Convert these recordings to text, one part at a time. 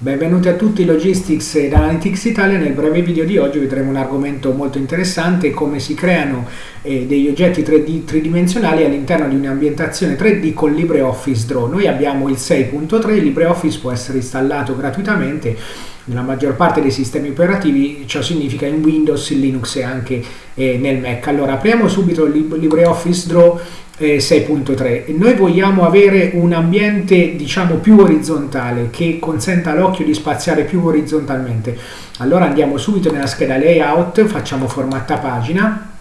Benvenuti a tutti Logistics ed Analytics Italia. Nel breve video di oggi vedremo un argomento molto interessante, come si creano eh, degli oggetti 3D tridimensionali all'interno di un'ambientazione 3D con LibreOffice Draw. Noi abbiamo il 6.3, LibreOffice può essere installato gratuitamente nella maggior parte dei sistemi operativi, ciò significa in Windows, in Linux e anche eh, nel Mac. Allora apriamo subito LibreOffice Draw 6.3 eh, noi vogliamo avere un ambiente diciamo più orizzontale che consenta all'occhio di spaziare più orizzontalmente. Allora andiamo subito nella scheda layout facciamo formatta pagina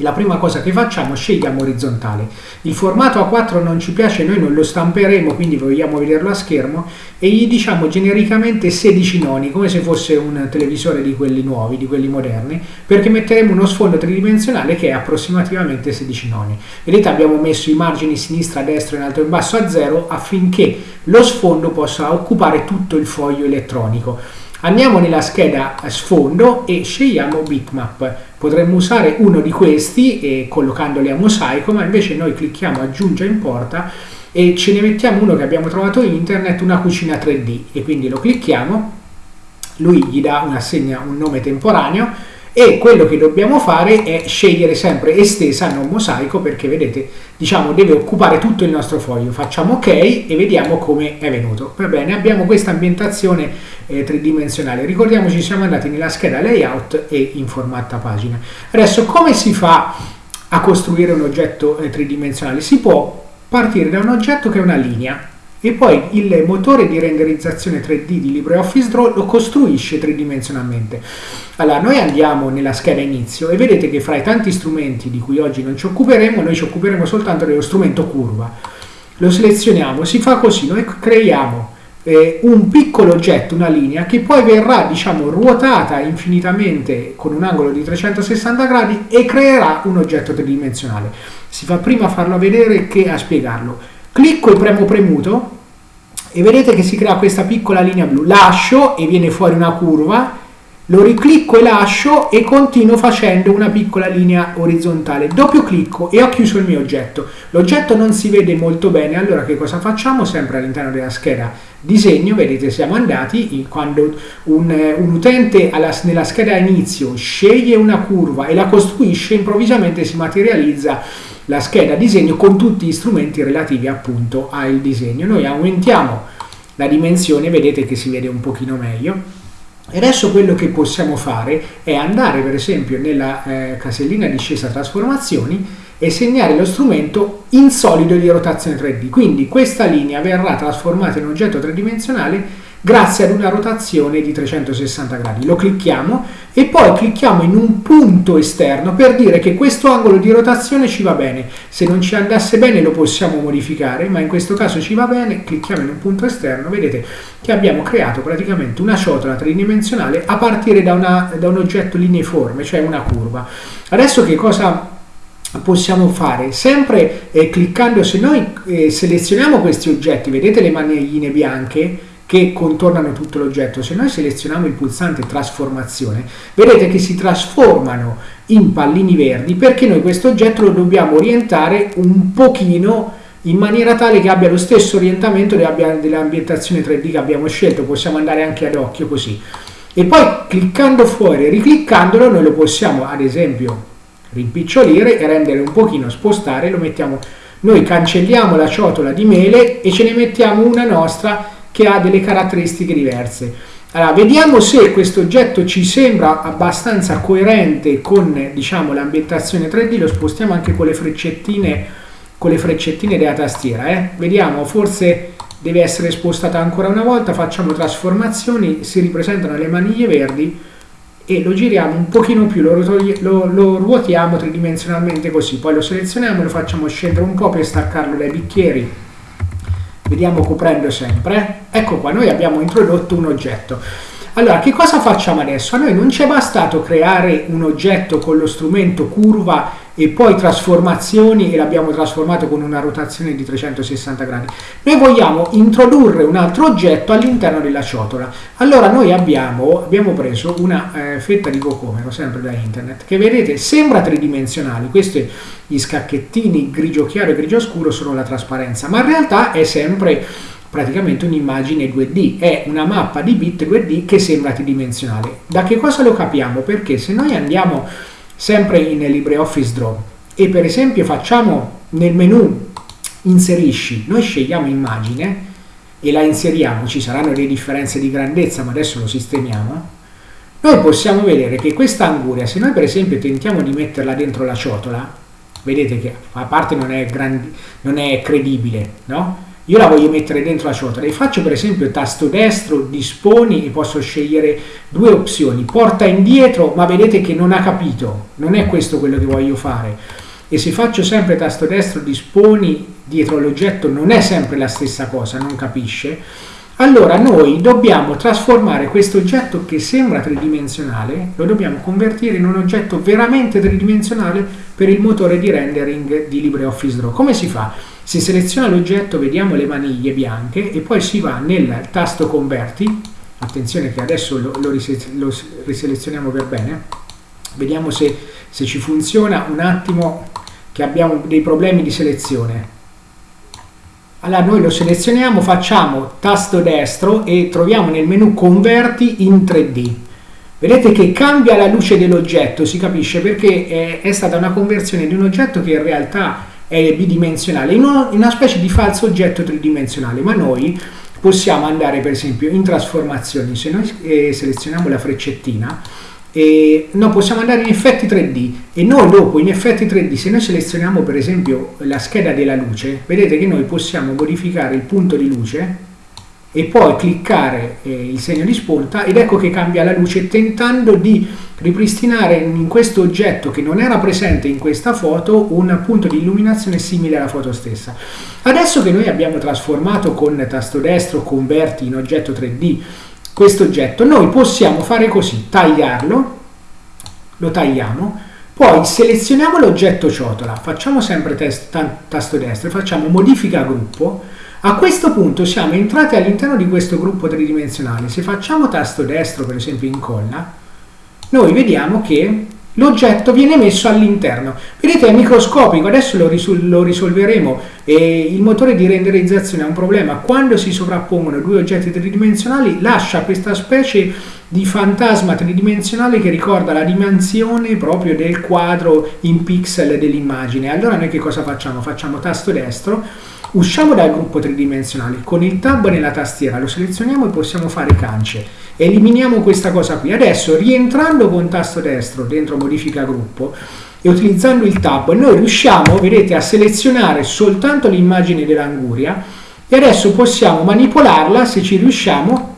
la prima cosa che facciamo scegliamo orizzontale. Il formato A4 non ci piace noi non lo stamperemo quindi vogliamo vederlo a schermo e gli diciamo genericamente 16 noni come se fosse un televisore di quelli nuovi di quelli moderni perché metteremo uno sfondo tridimensionale che è approssimativamente 16 noni. Vedete abbiamo messo i margini sinistra destra in alto e in basso a zero affinché lo sfondo possa occupare tutto il foglio elettronico Andiamo nella scheda sfondo e scegliamo bitmap. Potremmo usare uno di questi eh, collocandoli a mosaico, ma invece noi clicchiamo aggiungi in porta e ce ne mettiamo uno che abbiamo trovato in internet, una cucina 3D e quindi lo clicchiamo, lui gli dà una segna, un nome temporaneo e quello che dobbiamo fare è scegliere sempre estesa non mosaico perché vedete diciamo deve occupare tutto il nostro foglio. Facciamo ok e vediamo come è venuto. Va bene abbiamo questa ambientazione eh, tridimensionale. Ricordiamoci siamo andati nella scheda layout e in formatta pagina. Adesso come si fa a costruire un oggetto eh, tridimensionale? Si può partire da un oggetto che è una linea e poi il motore di renderizzazione 3D di LibreOffice Draw lo costruisce tridimensionalmente. Allora, noi andiamo nella scheda inizio e vedete che fra i tanti strumenti di cui oggi non ci occuperemo, noi ci occuperemo soltanto dello strumento curva. Lo selezioniamo, si fa così, noi creiamo eh, un piccolo oggetto, una linea, che poi verrà, diciamo, ruotata infinitamente con un angolo di 360 gradi e creerà un oggetto tridimensionale. Si fa prima a farlo vedere che a spiegarlo clicco e premo premuto e vedete che si crea questa piccola linea blu. Lascio e viene fuori una curva lo riclicco e lascio e continuo facendo una piccola linea orizzontale. Doppio clicco e ho chiuso il mio oggetto. L'oggetto non si vede molto bene allora che cosa facciamo? Sempre all'interno della scheda disegno vedete siamo andati quando un, un utente alla, nella scheda inizio sceglie una curva e la costruisce improvvisamente si materializza la scheda disegno con tutti gli strumenti relativi appunto al disegno. Noi aumentiamo la dimensione, vedete che si vede un pochino meglio. E adesso quello che possiamo fare è andare per esempio nella eh, casellina discesa trasformazioni e segnare lo strumento in solido di rotazione 3D. Quindi questa linea verrà trasformata in oggetto tridimensionale grazie ad una rotazione di 360 gradi. Lo clicchiamo e poi clicchiamo in un punto esterno per dire che questo angolo di rotazione ci va bene. Se non ci andasse bene lo possiamo modificare, ma in questo caso ci va bene, clicchiamo in un punto esterno, vedete che abbiamo creato praticamente una ciotola tridimensionale a partire da, una, da un oggetto lineiforme, cioè una curva. Adesso che cosa possiamo fare sempre eh, cliccando se noi eh, selezioniamo questi oggetti vedete le manigline bianche che contornano tutto l'oggetto, se noi selezioniamo il pulsante trasformazione, vedete che si trasformano in pallini verdi perché noi questo oggetto lo dobbiamo orientare un pochino in maniera tale che abbia lo stesso orientamento dell'ambientazione 3D che abbiamo scelto, possiamo andare anche ad occhio così. E poi cliccando fuori ricliccandolo noi lo possiamo ad esempio rimpicciolire e rendere un pochino spostare, lo mettiamo, noi cancelliamo la ciotola di mele e ce ne mettiamo una nostra che ha delle caratteristiche diverse. Allora, vediamo se questo oggetto ci sembra abbastanza coerente con diciamo, l'ambientazione 3D, lo spostiamo anche con le freccettine, con le freccettine della tastiera. Eh? Vediamo, forse deve essere spostata ancora una volta, facciamo trasformazioni, si ripresentano le maniglie verdi e lo giriamo un pochino più, lo, lo, lo ruotiamo tridimensionalmente così, poi lo selezioniamo, lo facciamo scendere un po' per staccarlo dai bicchieri vediamo coprendo sempre, ecco qua, noi abbiamo introdotto un oggetto. Allora, che cosa facciamo adesso? A noi non ci è bastato creare un oggetto con lo strumento curva e poi trasformazioni e l'abbiamo trasformato con una rotazione di 360 gradi. Noi vogliamo introdurre un altro oggetto all'interno della ciotola. Allora noi abbiamo, abbiamo preso una eh, fetta di cocomero, sempre da internet, che vedete sembra tridimensionale. Questi gli scacchettini grigio chiaro e grigio scuro sono la trasparenza, ma in realtà è sempre praticamente un'immagine 2D, è una mappa di bit 2D che sembra tridimensionale. Da che cosa lo capiamo? Perché se noi andiamo sempre in LibreOffice Draw e per esempio facciamo nel menu inserisci, noi scegliamo immagine e la inseriamo, ci saranno delle differenze di grandezza, ma adesso lo sistemiamo, noi possiamo vedere che questa anguria, se noi per esempio tentiamo di metterla dentro la ciotola, vedete che a parte non è, grandi, non è credibile, no? Io la voglio mettere dentro la ciotola e faccio per esempio tasto destro, disponi e posso scegliere due opzioni, porta indietro, ma vedete che non ha capito, non è questo quello che voglio fare. E se faccio sempre tasto destro, disponi dietro l'oggetto, non è sempre la stessa cosa, non capisce allora noi dobbiamo trasformare questo oggetto che sembra tridimensionale, lo dobbiamo convertire in un oggetto veramente tridimensionale per il motore di rendering di LibreOffice Draw. Come si fa? Si seleziona l'oggetto, vediamo le maniglie bianche e poi si va nel tasto converti, attenzione che adesso lo, lo, lo riselezioniamo per bene, vediamo se, se ci funziona. Un attimo che abbiamo dei problemi di selezione. Allora noi lo selezioniamo, facciamo tasto destro e troviamo nel menu converti in 3D. Vedete che cambia la luce dell'oggetto, si capisce perché è, è, stata una conversione di un oggetto che in realtà è bidimensionale, in una, una specie di falso oggetto tridimensionale, ma noi possiamo andare per esempio in trasformazioni, se noi eh, selezioniamo la freccettina, e no, possiamo andare in effetti 3D e noi dopo in effetti 3D se noi selezioniamo per esempio la scheda della luce vedete che noi possiamo modificare il punto di luce e poi cliccare eh, il segno di spunta ed ecco che cambia la luce tentando di ripristinare in questo oggetto che non era presente in questa foto un punto di illuminazione simile alla foto stessa. Adesso che noi abbiamo trasformato con tasto destro converti in oggetto 3D questo oggetto, noi possiamo fare così, tagliarlo, lo tagliamo, poi selezioniamo l'oggetto ciotola, facciamo sempre tasto destro facciamo modifica gruppo, a questo punto siamo entrati all'interno di questo gruppo tridimensionale, se facciamo tasto destro per esempio incolla, noi vediamo che l'oggetto viene messo all'interno. Vedete è microscopico, adesso lo, risol lo risolveremo. E il motore di renderizzazione ha un problema, quando si sovrappongono due oggetti tridimensionali lascia questa specie di fantasma tridimensionale che ricorda la dimensione proprio del quadro in pixel dell'immagine. Allora noi che cosa facciamo? Facciamo tasto destro, usciamo dal gruppo tridimensionale, con il tab nella tastiera lo selezioniamo e possiamo fare cance Eliminiamo questa cosa qui. Adesso rientrando con tasto destro dentro modifica gruppo e utilizzando il tab noi riusciamo, vedete, a selezionare soltanto l'immagine dell'anguria e adesso possiamo manipolarla se ci riusciamo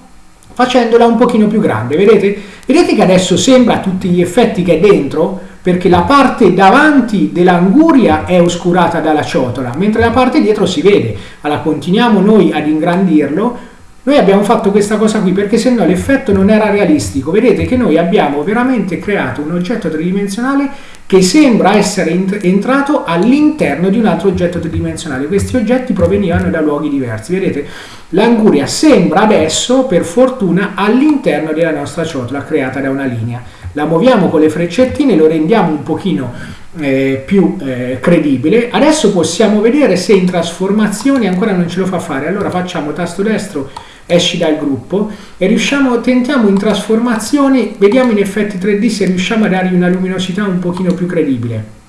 facendola un pochino più grande. Vedete? Vedete che adesso sembra a tutti gli effetti che è dentro perché la parte davanti dell'anguria è oscurata dalla ciotola, mentre la parte dietro si vede. Allora continuiamo noi ad ingrandirlo noi abbiamo fatto questa cosa qui perché se no l'effetto non era realistico. Vedete che noi abbiamo veramente creato un oggetto tridimensionale che sembra essere entrato all'interno di un altro oggetto tridimensionale. Questi oggetti provenivano da luoghi diversi. Vedete, l'anguria sembra adesso, per fortuna, all'interno della nostra ciotola creata da una linea. La muoviamo con le freccettine, lo rendiamo un pochino eh, più eh, credibile. Adesso possiamo vedere se in trasformazioni ancora non ce lo fa fare. Allora facciamo tasto destro esci dal gruppo e riusciamo, tentiamo in trasformazioni, vediamo in effetti 3D se riusciamo a dargli una luminosità un pochino più credibile.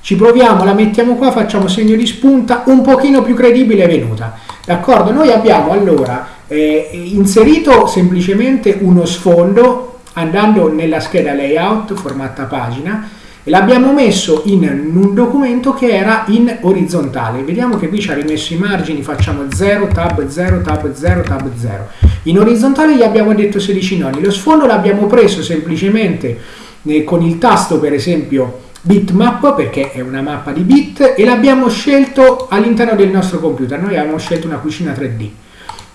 Ci proviamo, la mettiamo qua, facciamo segno di spunta, un pochino più credibile è venuta. D'accordo? Noi abbiamo allora eh, inserito semplicemente uno sfondo andando nella scheda layout, formata pagina, l'abbiamo messo in un documento che era in orizzontale. Vediamo che qui ci ha rimesso i margini, facciamo 0, tab 0, tab 0, tab 0. In orizzontale gli abbiamo detto 16 noni. Lo sfondo l'abbiamo preso semplicemente eh, con il tasto per esempio bitmap perché è una mappa di bit e l'abbiamo scelto all'interno del nostro computer. Noi abbiamo scelto una cucina 3D.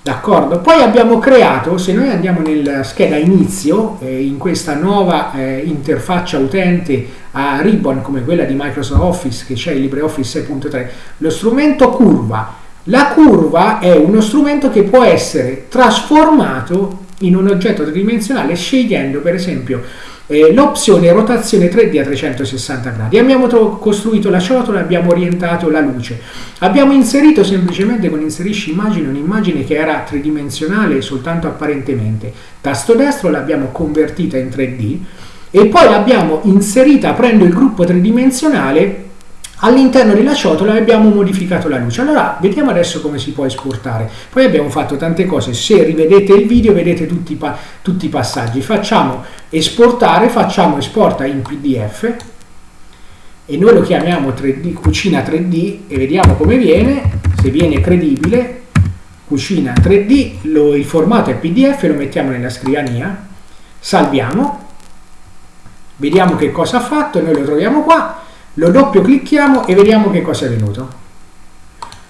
D'accordo? Poi abbiamo creato, se noi andiamo nella scheda inizio, eh, in questa nuova eh, interfaccia utente a ribbon come quella di Microsoft Office che c'è il LibreOffice 6.3, lo strumento curva. La curva è uno strumento che può essere trasformato in un oggetto tridimensionale scegliendo per esempio eh, l'opzione rotazione 3D a 360 gradi. Abbiamo costruito la ciotola, abbiamo orientato la luce. Abbiamo inserito semplicemente con inserisci immagine un'immagine che era tridimensionale soltanto apparentemente. Tasto destro l'abbiamo convertita in 3D e poi l'abbiamo inserita aprendo il gruppo tridimensionale all'interno della ciotola abbiamo modificato la luce. Allora, vediamo adesso come si può esportare. Poi abbiamo fatto tante cose, se rivedete il video vedete tutti, tutti i passaggi. Facciamo esportare, facciamo esporta in PDF e noi lo chiamiamo 3D, cucina 3D e vediamo come viene, se viene credibile, cucina 3D, lo, il formato è PDF, lo mettiamo nella scrivania, salviamo, vediamo che cosa ha fatto, noi lo troviamo qua, lo doppio clicchiamo e vediamo che cosa è venuto.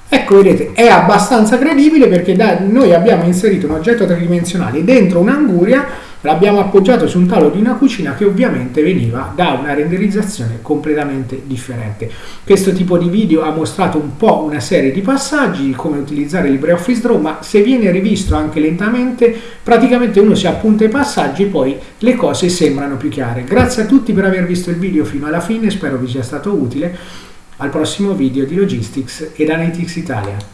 Ecco, vedete, è abbastanza credibile perché da, noi abbiamo inserito un oggetto tridimensionale dentro un'anguria, l'abbiamo appoggiato su un tavolo di una cucina che ovviamente veniva da una renderizzazione completamente differente. Questo tipo di video ha mostrato un po' una serie di passaggi, come utilizzare LibreOffice Draw, ma se viene rivisto anche lentamente, praticamente uno si appunta i passaggi e poi le cose sembrano più chiare. Grazie a tutti per aver visto il video fino alla fine, spero vi sia stato utile al prossimo video di Logistics ed Analytics Italia.